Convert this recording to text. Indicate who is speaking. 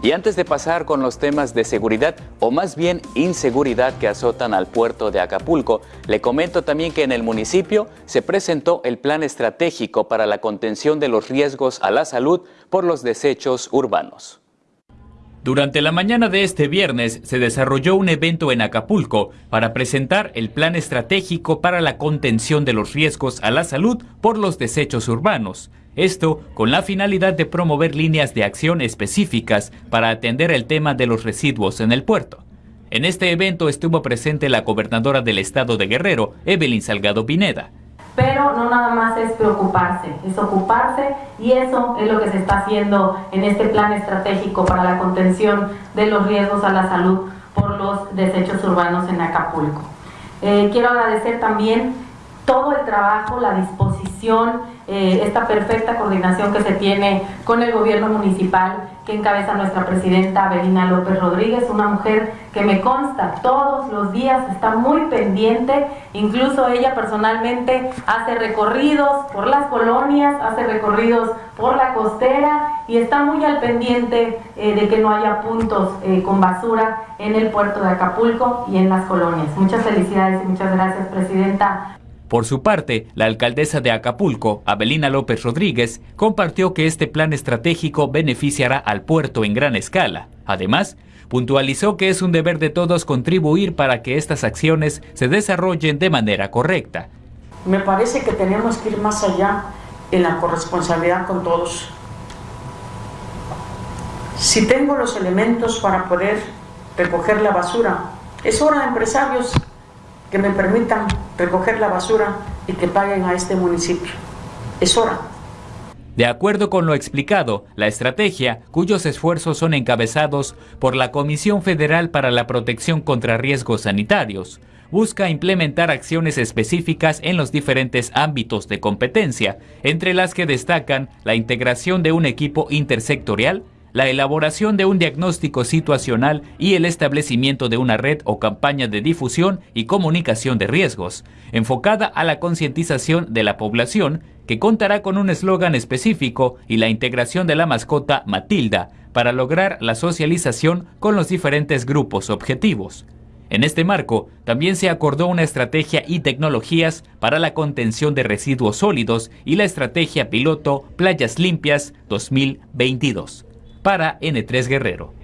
Speaker 1: Y antes de pasar con los temas de seguridad o más bien inseguridad que azotan al puerto de Acapulco, le comento también que en el municipio se presentó el plan estratégico para la contención de los riesgos a la salud por los desechos urbanos. Durante la mañana de este viernes se desarrolló un evento en Acapulco para presentar el plan estratégico para la contención de los riesgos a la salud por los desechos urbanos. Esto con la finalidad de promover líneas de acción específicas para atender el tema de los residuos en el puerto. En este evento estuvo presente la gobernadora del estado de Guerrero, Evelyn Salgado Pineda.
Speaker 2: Pero no nada más es preocuparse, es ocuparse y eso es lo que se está haciendo en este plan estratégico para la contención de los riesgos a la salud por los desechos urbanos en Acapulco. Eh, quiero agradecer también todo el trabajo, la disposición, eh, esta perfecta coordinación que se tiene con el gobierno municipal que encabeza nuestra presidenta Belina López Rodríguez, una mujer que me consta todos los días está muy pendiente, incluso ella personalmente hace recorridos por las colonias, hace recorridos por la costera y está muy al pendiente eh, de que no haya puntos eh, con basura en el puerto de Acapulco y en las colonias. Muchas felicidades y muchas gracias, Presidenta.
Speaker 1: Por su parte, la alcaldesa de Acapulco, Abelina López Rodríguez, compartió que este plan estratégico beneficiará al puerto en gran escala. Además, puntualizó que es un deber de todos contribuir para que estas acciones se desarrollen de manera correcta.
Speaker 3: Me parece que tenemos que ir más allá en la corresponsabilidad con todos. Si tengo los elementos para poder recoger la basura, es hora de empresarios que me permitan recoger la basura y que paguen a este municipio. Es hora.
Speaker 1: De acuerdo con lo explicado, la estrategia, cuyos esfuerzos son encabezados por la Comisión Federal para la Protección contra Riesgos Sanitarios, busca implementar acciones específicas en los diferentes ámbitos de competencia, entre las que destacan la integración de un equipo intersectorial, la elaboración de un diagnóstico situacional y el establecimiento de una red o campaña de difusión y comunicación de riesgos, enfocada a la concientización de la población, que contará con un eslogan específico y la integración de la mascota Matilda para lograr la socialización con los diferentes grupos objetivos. En este marco, también se acordó una estrategia y tecnologías para la contención de residuos sólidos y la estrategia piloto Playas Limpias 2022 para N3 Guerrero.